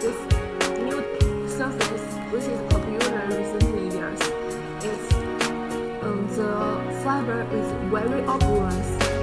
this new service which is popular recently years. It's um, the fiber is very obvious.